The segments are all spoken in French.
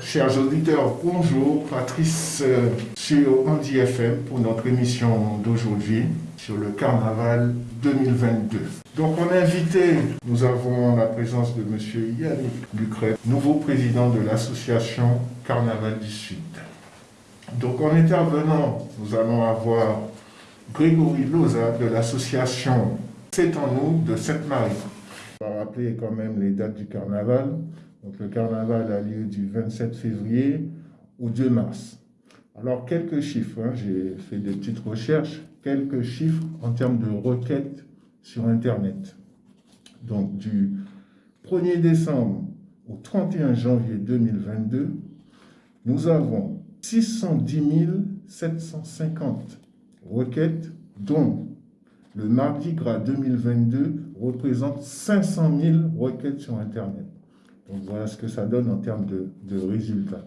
Chers, auditeurs, bonjour. Patrice euh, sur Andy FM pour notre émission d'aujourd'hui sur le carnaval 2022. Donc en invité, nous avons la présence de M. Yannick Lucret, nouveau président de l'association Carnaval du Sud. Donc en intervenant, nous allons avoir Grégory Loza de l'association C'est en nous de Sainte-Marie. On va rappeler quand même les dates du carnaval. Donc le carnaval a lieu du 27 février au 2 mars. Alors quelques chiffres, hein. j'ai fait des petites recherches, quelques chiffres en termes de requêtes sur Internet. Donc du 1er décembre au 31 janvier 2022, nous avons 610 750 requêtes, dont le Mardi Gras 2022 représente 500 000 requêtes sur Internet. Donc voilà ce que ça donne en termes de, résultats.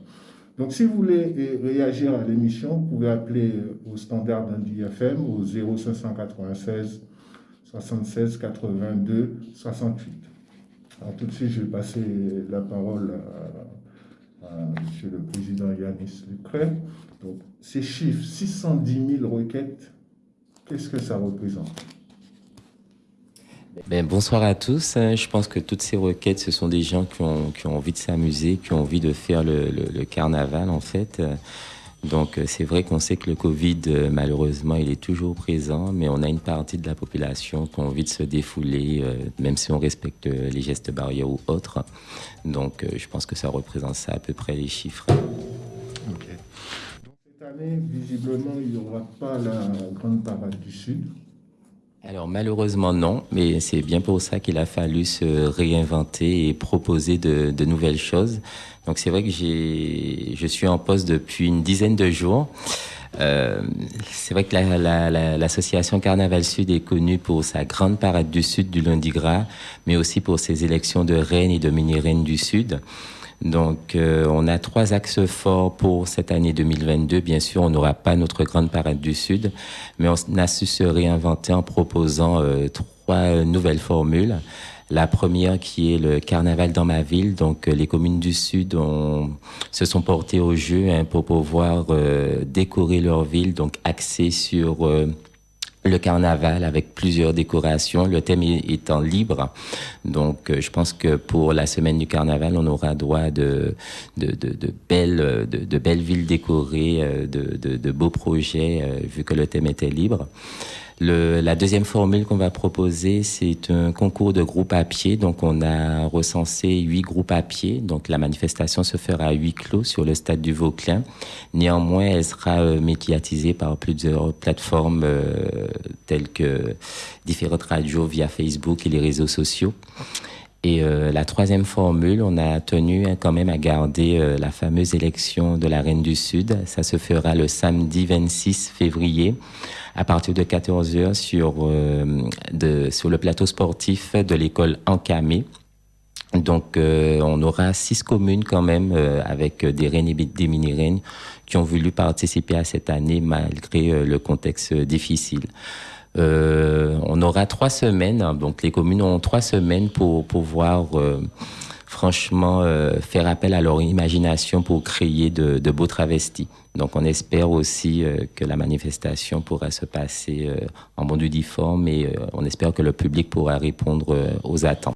Donc si vous voulez réagir à l'émission, vous pouvez appeler au standard d'un DFM au 0596 76 82 68. Alors tout de suite, je vais passer la parole à, à M. le Président Yanis Lucret. Donc ces chiffres, 610 000 requêtes, qu'est-ce que ça représente? Ben, bonsoir à tous. Je pense que toutes ces requêtes, ce sont des gens qui ont, envie de s'amuser, qui ont envie de faire le, carnaval en fait. Donc c'est vrai qu'on sait que le Covid, malheureusement, il est toujours présent, mais on a une partie de la population qui a envie de se défouler, euh, même si on respecte les gestes barrières ou autres. Donc euh, je pense que ça représente ça à peu près les chiffres. Donc cette année, visiblement, il n'y aura pas la grande parade du Sud alors malheureusement non, mais c'est bien pour ça qu'il a fallu se réinventer et proposer de, nouvelles choses. Donc c'est vrai que j'ai, je suis en poste depuis une dizaine de jours. Euh, c'est vrai que l'association Carnaval Sud est connue pour sa grande parade du Sud du lundi gras, mais aussi pour ses élections de reine et de mini-reine du Sud. Donc, euh, on a trois axes forts pour cette année 2022. Bien sûr, on n'aura pas notre grande parade du Sud, mais on a su se réinventer en proposant euh, trois nouvelles formules. La première qui est le carnaval dans ma ville. Donc, euh, les communes du Sud ont, se sont portées au jeu hein, pour pouvoir décorer leur ville, donc axé sur le carnaval avec plusieurs décorations, le thème étant libre. Donc, euh, je pense que pour la semaine du carnaval, on aura droit de, de, de, belles, de, belles villes décorées, euh, de, beaux projets, euh, vu que le thème était libre. Le, la deuxième formule qu'on va proposer, c'est un concours de groupes à pied. Donc, on a recensé huit groupes à pied. Donc, la manifestation se fera à huis clos sur le stade du Vauclin. Néanmoins, elle sera euh, médiatisée par plusieurs plateformes euh, telles que différentes radios via Facebook et les réseaux sociaux. Et euh, la troisième formule, on a tenu hein, quand même à garder euh, la fameuse élection de la Reine du Sud. Ça se fera le samedi 26 février à partir de 14h sur, euh, sur le plateau sportif de l'école Encamé. Donc, on aura six communes quand même avec des reines et des mini-reines qui ont voulu participer à cette année malgré le contexte difficile. Euh, on aura trois semaines, hein, donc les communes ont trois semaines pour pouvoir euh, franchement euh, faire appel à leur imagination pour créer de, beaux travestis. Donc on espère aussi que la manifestation pourra se passer en bon uniforme et on espère que le public pourra répondre aux attentes.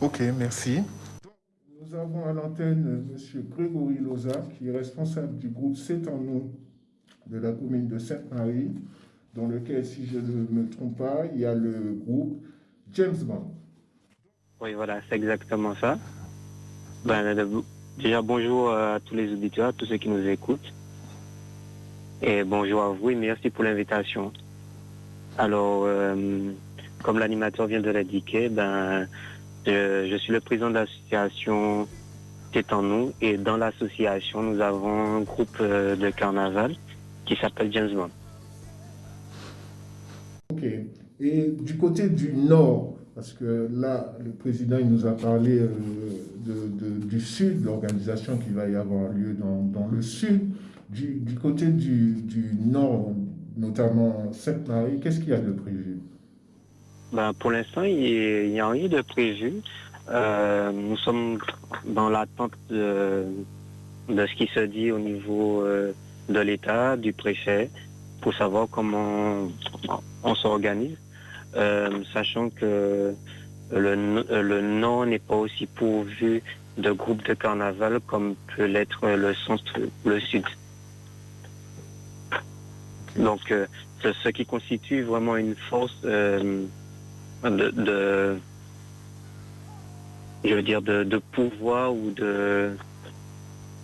Ok, merci. Nous avons à l'antenne M. Grégory Loza, qui est responsable du groupe C'est en nous de la commune de Sainte-Marie dans lequel, si je ne me trompe pas, il y a le groupe James Bond. Oui, voilà, c'est exactement ça. Ben, déjà, bonjour à tous les auditeurs, à tous ceux qui nous écoutent. Et bonjour à vous et merci pour l'invitation. Alors, euh, comme l'animateur vient de l'indiquer, ben, je, suis le président de l'association C'est en nous. Et dans l'association, nous avons un groupe euh, de carnaval qui s'appelle James Bond. Et du côté du nord, parce que là, le président il nous a parlé euh, du sud, l'organisation qui va y avoir lieu dans, le sud. Du, côté du, nord, notamment Sainte-Marie, qu'est-ce qu'il y a de prévu? Ben, Pour l'instant, il n'y a rien de prévu. Euh, nous sommes dans l'attente de, ce qui se dit au niveau euh, de l'État, du préfet, pour savoir comment on s'organise, sachant que le, le Nord n'est pas aussi pourvu de groupes de carnaval comme peut l'être le centre ou le sud. Donc, euh, ce qui constitue vraiment une force euh, de, je veux dire, de, pouvoir ou de,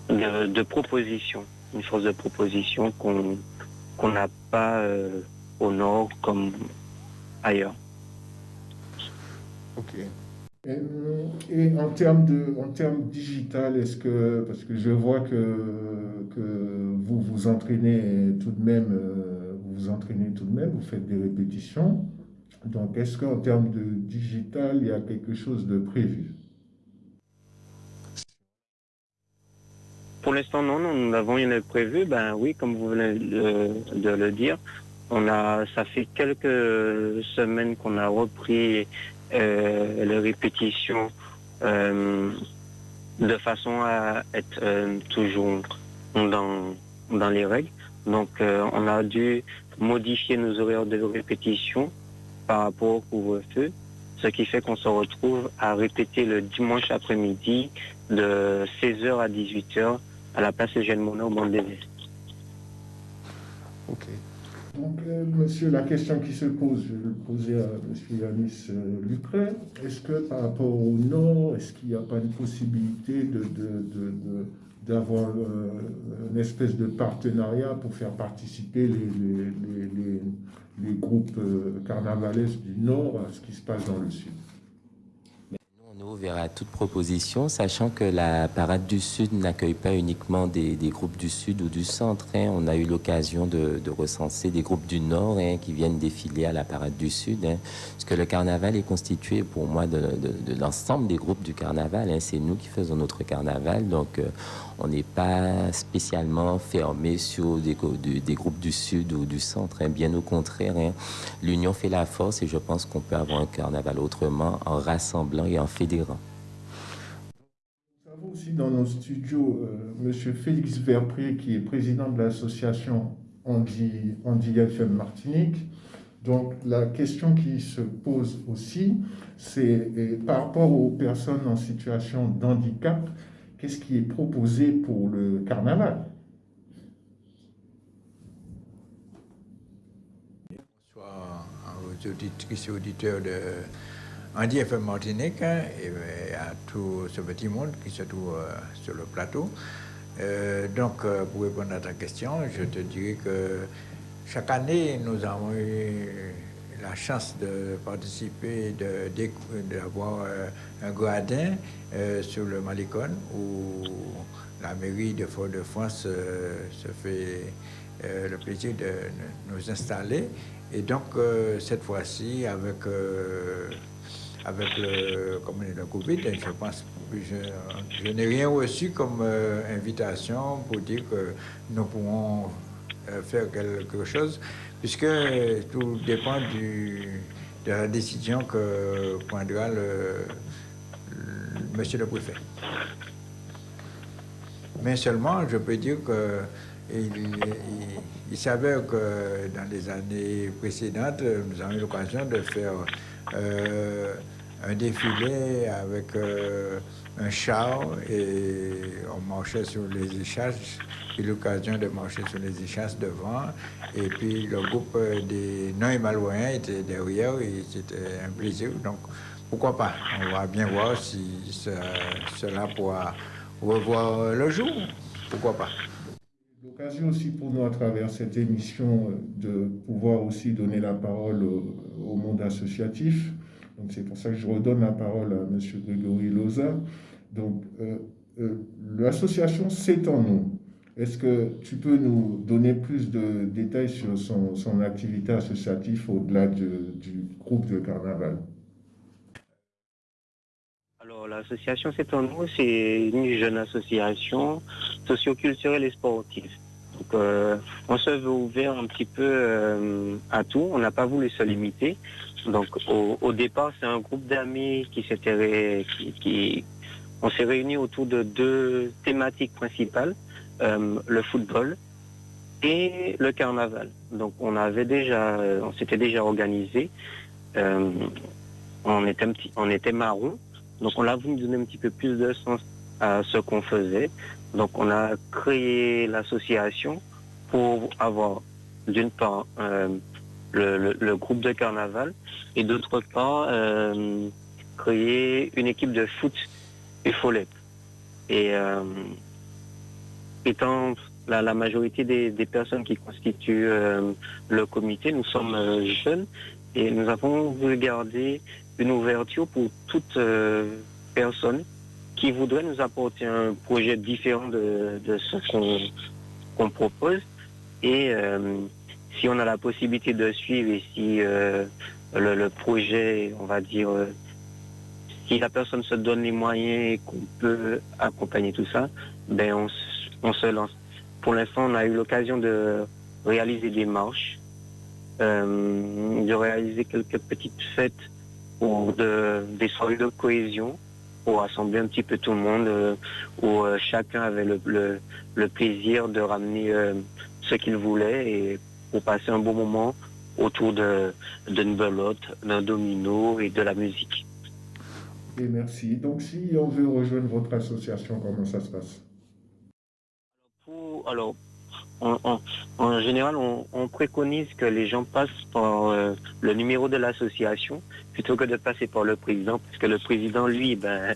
de, proposition, une force de proposition qu'on n'a pas euh, au nord comme ailleurs. Ok. Et, en termes de, en termes digital, est-ce que, parce que je vois que, que vous vous entraînez tout de même, euh, vous vous entraînez tout de même, vous faites des répétitions. Donc, est-ce qu'en termes de digital, il y a quelque chose de prévu? Pour l'instant, non, nous n'avons rien de prévu. Ben oui, comme vous venez de le dire, on a, ça fait quelques semaines qu'on a repris euh, les répétitions euh, de façon à être euh, toujours dans, dans les règles. Donc on a dû modifier nos horaires de répétition par rapport au couvre-feu, ce qui fait qu'on se retrouve à répéter le dimanche après-midi de 16h à 18h à la place Eugène Monod au Bandévé. Ok. Donc, euh, monsieur, la question qui se pose, je vais le poser à monsieur Yanis euh, Lucret. Est-ce que par rapport au Nord, est-ce qu'il n'y a pas une possibilité d'avoir euh, une espèce de partenariat pour faire participer les, les groupes carnavalesques du Nord à ce qui se passe dans le Sud? Ouvert à toute proposition, sachant que la Parade du Sud n'accueille pas uniquement des, groupes du Sud ou du Centre. Hein. On a eu l'occasion de, recenser des groupes du Nord hein, qui viennent défiler à la Parade du Sud. Hein. Parce que le carnaval est constitué pour moi de, l'ensemble des groupes du carnaval. C'est nous qui faisons notre carnaval. Donc, euh, on n'est pas spécialement fermé sur des, groupes du Sud ou du Centre. Hein. Bien au contraire, hein. l'union fait la force et je pense qu'on peut avoir un carnaval autrement en rassemblant et en fédérant. Nous avons aussi dans nos studios euh, M. Félix Verpré, qui est président de l'association Andy, Andy FM Martinique. Donc la question qui se pose aussi, c'est par rapport aux personnes en situation d'handicap, qu'est-ce qui est proposé pour le carnaval? Bonsoir aux auditeurs de Andy FM Martinique hein, et à tout ce petit monde qui se trouve euh, sur le plateau. Euh, donc, euh, pour répondre à ta question, je te dirais que chaque année, nous avons eu la chance de participer, d'avoir euh, un gradin euh, sur le Malicon où la mairie de Fort-de-France euh, se fait le plaisir de nous installer. Et donc, cette fois-ci, avec, avec le, comme le Covid, je pense je, je n'ai rien reçu comme invitation pour dire que nous pouvons faire quelque chose puisque tout dépend du, de la décision que prendra le, monsieur le préfet. Mais seulement, je peux dire que il, s'avère que dans les années précédentes, nous avons eu l'occasion de faire euh, un défilé avec euh, un char et on marchait sur les échasses. J'ai l'occasion de marcher sur les échasses devant. Et puis le groupe des non-émalouéens était derrière et c'était un plaisir. Donc pourquoi pas? On va bien voir si cela pourra revoir le jour. Pourquoi pas? L'occasion aussi pour nous à travers cette émission de pouvoir aussi donner la parole au, monde associatif. Donc c'est pour ça que je redonne la parole à M. Grégory Loza. Donc euh, euh, l'association C'est en nous. Est-ce que tu peux nous donner plus de détails sur son, activité associative au-delà du groupe de carnaval? Alors, l'association C'est en nous, c'est une jeune association socioculturelle et sportive on se veut ouvert un petit peu à tout. On n'a pas voulu se limiter. Donc, au, départ, c'est un groupe d'amis qui s'était, qui, on s'est réunis autour de deux thématiques principales le football et le carnaval. Donc, on avait déjà, on s'était déjà organisé. on était, on marron. Donc, on a voulu donner un petit peu plus de sens à ce qu'on faisait. Donc on a créé l'association pour avoir d'une part euh, le, groupe de carnaval et d'autre part euh, créer une équipe de foot et follette. Et euh, étant la, majorité des, personnes qui constituent le comité, nous sommes jeunes et nous avons voulu garder une ouverture pour toute personne qui voudrait nous apporter un projet différent de, ce qu'on propose. Et euh, si on a la possibilité de suivre et si euh, le, projet, on va dire, euh, si la personne se donne les moyens et qu'on peut accompagner tout ça, ben on, se lance. Pour l'instant, on a eu l'occasion de réaliser des marches, de réaliser quelques petites fêtes ou de, des soirées de cohésion pour rassembler un petit peu tout le monde, euh, où euh, chacun avait le, plaisir de ramener euh, ce qu'il voulait et pour passer un bon moment autour d'une belote, d'un domino et de la musique. Merci. Donc si on veut rejoindre votre association, comment ça se passe? Alors, en général, on, préconise que les gens passent par euh, le numéro de l'association plutôt que de passer par le président, parce que le président, lui, ben,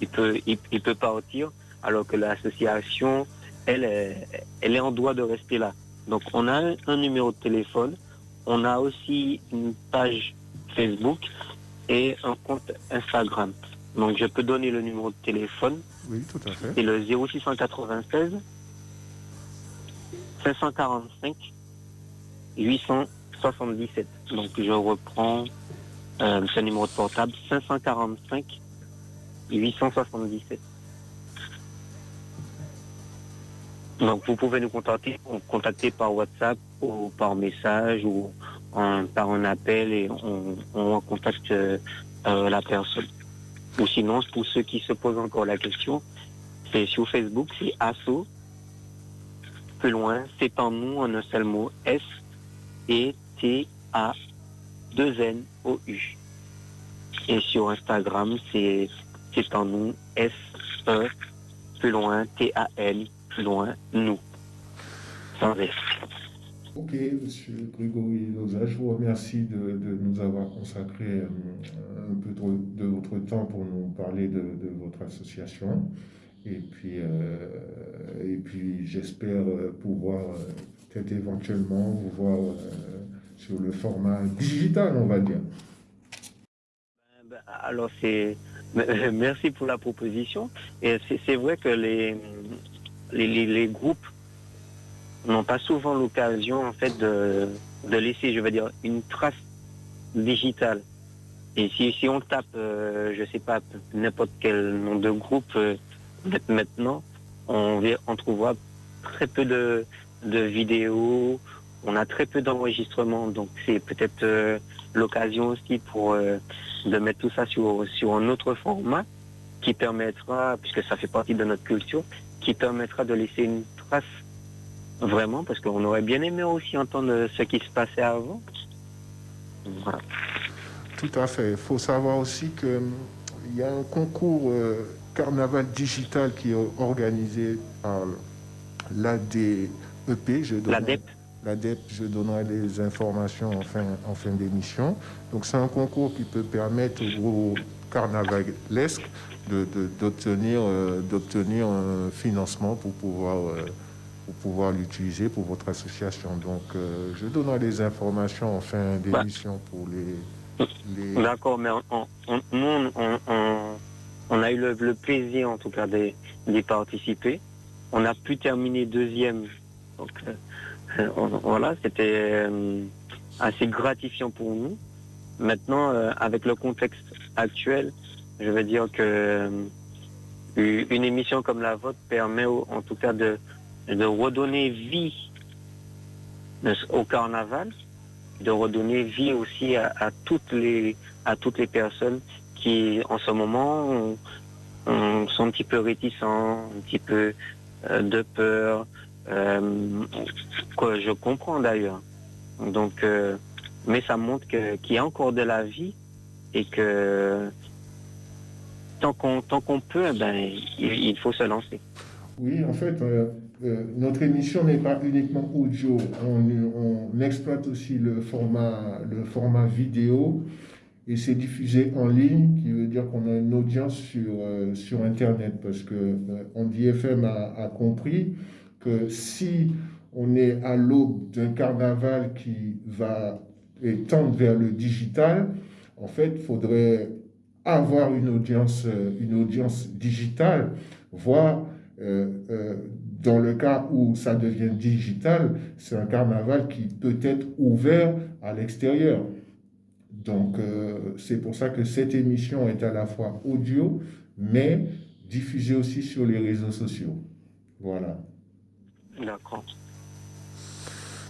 il peut, il, peut partir, alors que l'association, elle, elle est en droit de rester là. Donc, on a un numéro de téléphone, on a aussi une page Facebook et un compte Instagram. Donc, je peux donner le numéro de téléphone. Oui, tout à fait. C'est le 0696 545 877. Donc je reprends euh, ce numéro de portable 545 877. Donc vous pouvez nous contacter, contacter par WhatsApp ou par message ou par un appel et on, contacte euh, la personne. Ou sinon, pour ceux qui se posent encore la question, c'est sur Facebook, c'est ASSO plus loin, c'est en nous en un seul mot, S et T A 2 N O U. Et sur Instagram, c'est c'est en nous S E plus loin T A N plus loin nous. Sans S. Ok, Monsieur Grégory Loza, je vous remercie de, nous avoir consacré euh, un peu de, votre temps pour nous parler de votre association. Et puis, euh, puis j'espère euh, pouvoir peut-être éventuellement vous voir sur le format digital, on va dire. Ben, alors, merci pour la proposition. C'est vrai que les, les, groupes n'ont pas souvent l'occasion, en fait, de, de, laisser, je veux dire, une trace digitale. Et si, si on tape, je sais pas, n'importe quel nom de groupe, Maintenant, on, on trouvera très peu de, vidéos, on a très peu d'enregistrements, donc c'est peut-être euh, l'occasion aussi pour euh, de mettre tout ça sur, sur un autre format qui permettra, puisque ça fait partie de notre culture, qui permettra de laisser une trace vraiment, parce qu'on aurait bien aimé aussi entendre ce qui se passait avant. Voilà. Tout à fait. Il faut savoir aussi qu'il y a un concours euh, carnaval digital qui est organisé par l'ADEP. Je L'ADEP. L'ADEP, je donnerai les informations en fin, en fin d'émission. Donc c'est un concours qui peut permettre aux carnavalesques d'obtenir de, d'obtenir un financement pour pouvoir, euh, pour pouvoir l'utiliser pour votre association. Donc euh, je donnerai les informations en fin d'émission pour les... les... D'accord, mais nous, on on a eu le, plaisir en tout cas d'y participer. On a pu terminer deuxième. Donc euh, voilà, c'était euh, assez gratifiant pour nous. Maintenant, euh, avec le contexte actuel, je veux dire que une émission comme la vôtre permet en tout cas de, de redonner vie au carnaval, de redonner vie aussi à, toutes les à toutes les personnes qui en ce moment sont un petit peu réticents, un petit peu euh, de peur, euh, que je comprends d'ailleurs. Donc, euh, mais ça montre qu'il y a encore de la vie et que tant qu'on tant qu'on peut, ben, il, faut se lancer. Oui, en fait, notre émission n'est pas uniquement audio. On, exploite aussi le format, le format vidéo et c'est diffusé en ligne, qui veut dire qu'on a une audience sur, euh, sur Internet, parce que euh, Andy FM a, compris que si on est à l'aube d'un carnaval qui va tendre vers le digital, en fait, il faudrait avoir une audience, euh, une audience digitale, voire dans le cas où ça devient digital, c'est un carnaval qui peut être ouvert à l'extérieur. Donc, euh, c'est pour ça que cette émission est à la fois audio, mais diffusée aussi sur les réseaux sociaux. Voilà. D'accord.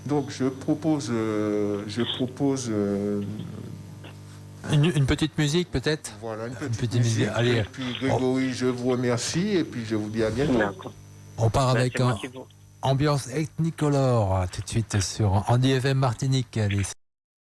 Donc, je propose, euh, je propose euh, une, petite musique peut-être? Voilà, une petite, musique. Allez. Et puis Grégory, je vous remercie et puis je vous dis à bientôt. On part avec un ambiance ethnicolore tout de suite sur Andy FM Martinique. Allez.